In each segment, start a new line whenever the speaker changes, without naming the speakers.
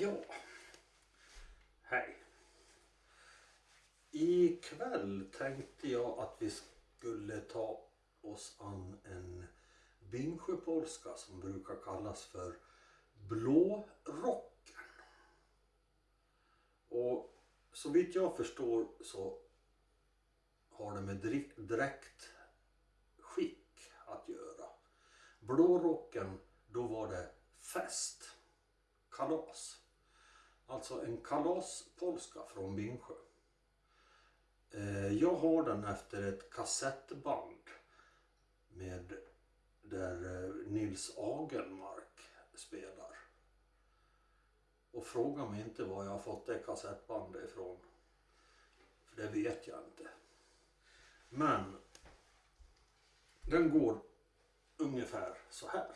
Ja. Hej. Ikväll tänkte jag att vi skulle ta oss an en Bingsjöpolska som brukar kallas för Blårocken. Och så vitt jag förstår så har det med dri- dräktskick att göra. Blårocken, då var det fest, kalas. Alltså en kalaspolska från Bingsjö. Eh, jag har den efter ett kassettband med där eh, Nils Agelmark spelar. Och fråga mig inte var jag har fått det kassettbandet ifrån. För det vet jag inte. Men den går ungefär så här.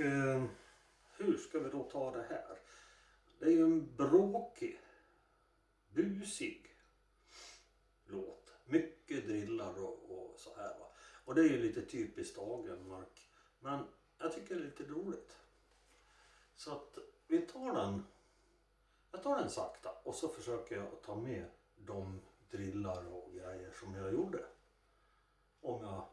Eh, hur ska vi då ta det här? Det är ju en bråkig, busig låt. Mycket drillar och, och så här. Va? Och det är ju lite typiskt Agenmark. Men jag tycker det är lite roligt. Så att vi tar den. Jag tar den sakta och så försöker jag ta med de drillar och grejer som jag gjorde. Om jag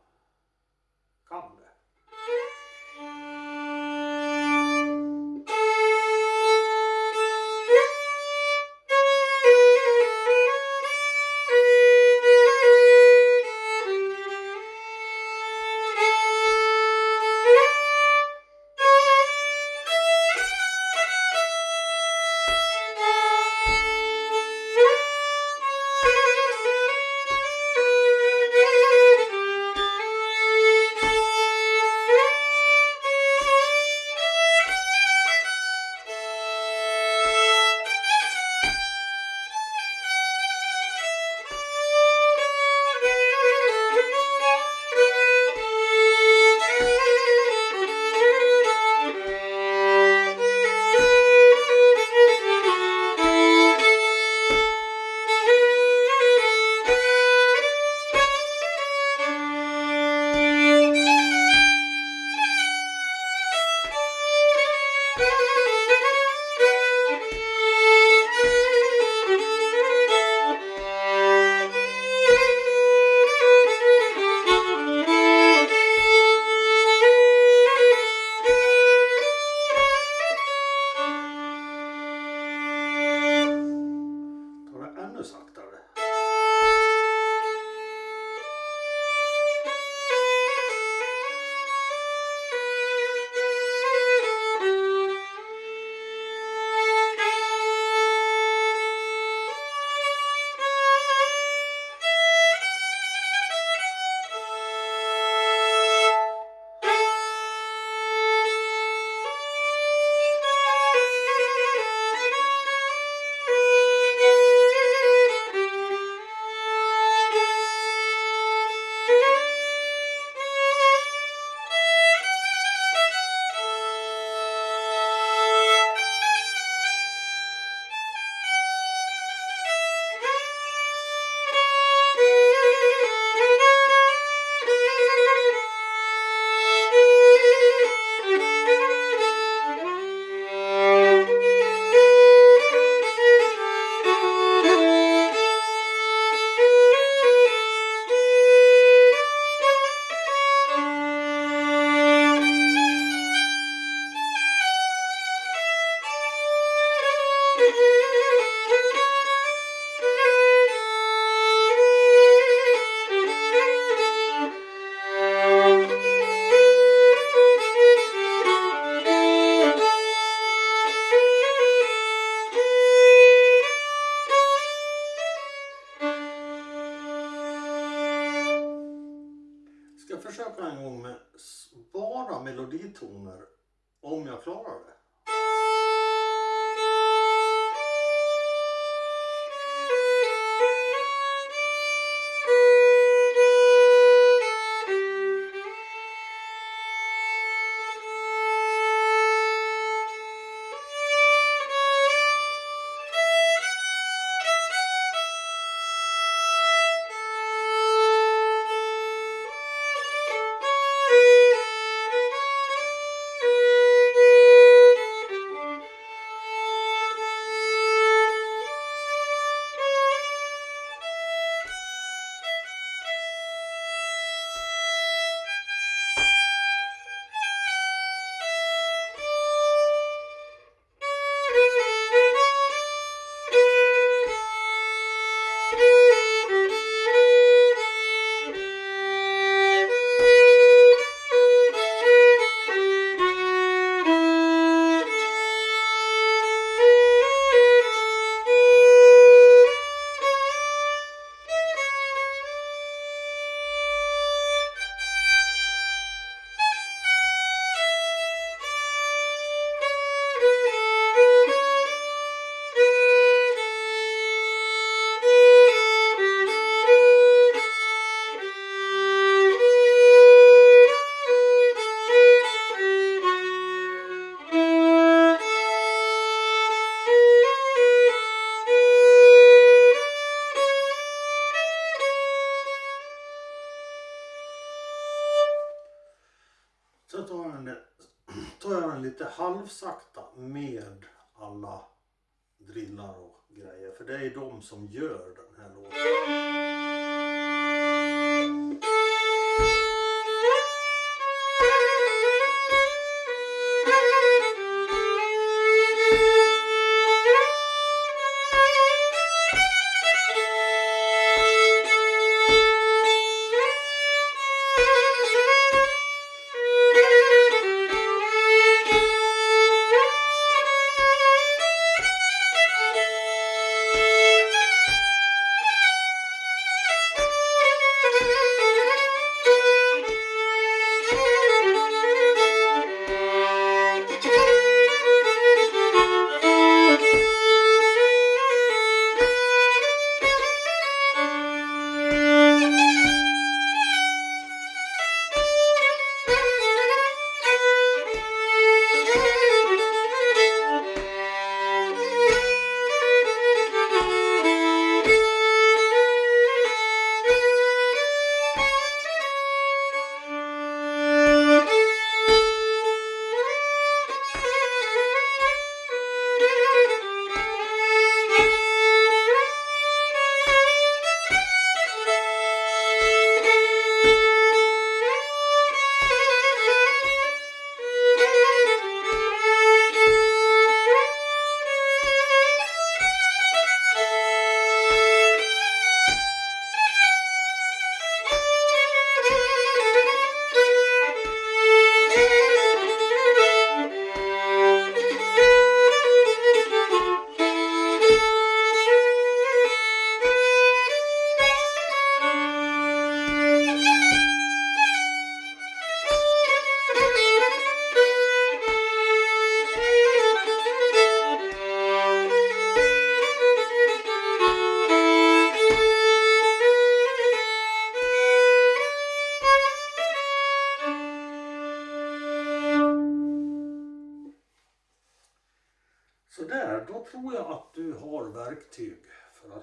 halvsakta med alla drillar och grejer. För det är de som gör den här låten.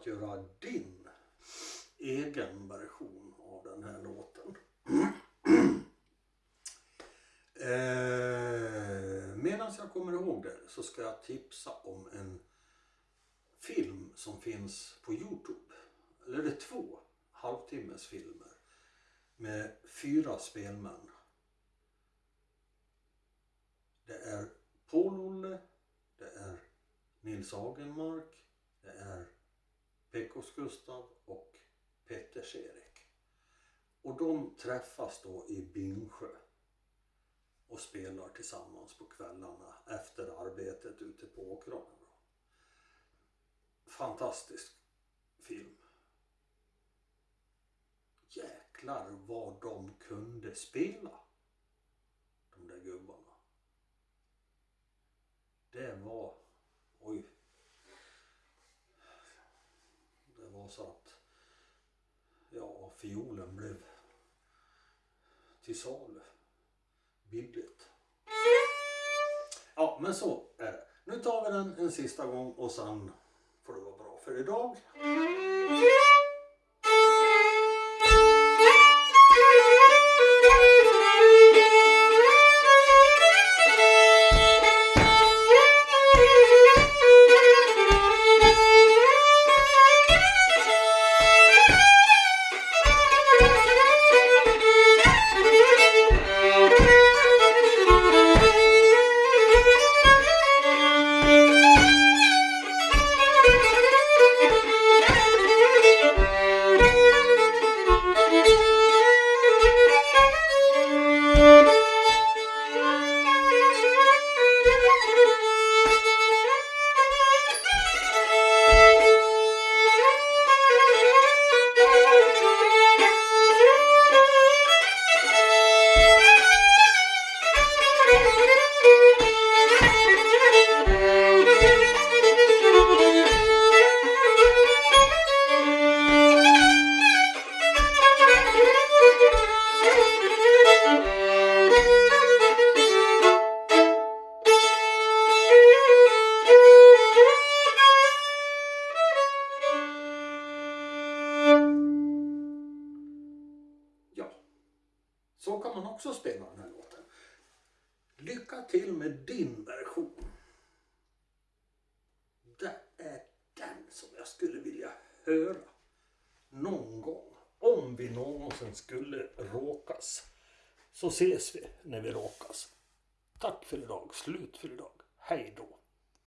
Göra din egen version av den här låten. eh, Medan jag kommer ihåg det så ska jag tipsa om en film som finns på Youtube. Eller det är två halvtimmes filmer med fyra spelmän. Det är Paul-Olle, det är Nils Agenmark, det är Pekos Gustav och Petters-Erik. Och de träffas då i Bingsjö och spelar tillsammans på kvällarna efter arbetet ute på åkrarna. Fantastisk film. Jäklar vad de kunde spela. De där gubbarna. Det var, oj. Det var så att, ja, fiolen blev till salu. Billigt. Ja, men så är det. Nu tar vi den en sista gång och sen får det vara bra för idag. Så kan man också spela den här låten. Lycka till med din version. Det är den som jag skulle vilja höra någon gång. Om vi någonsin skulle råkas. Så ses vi när vi råkas. Tack för idag. Slut för idag. Hej då.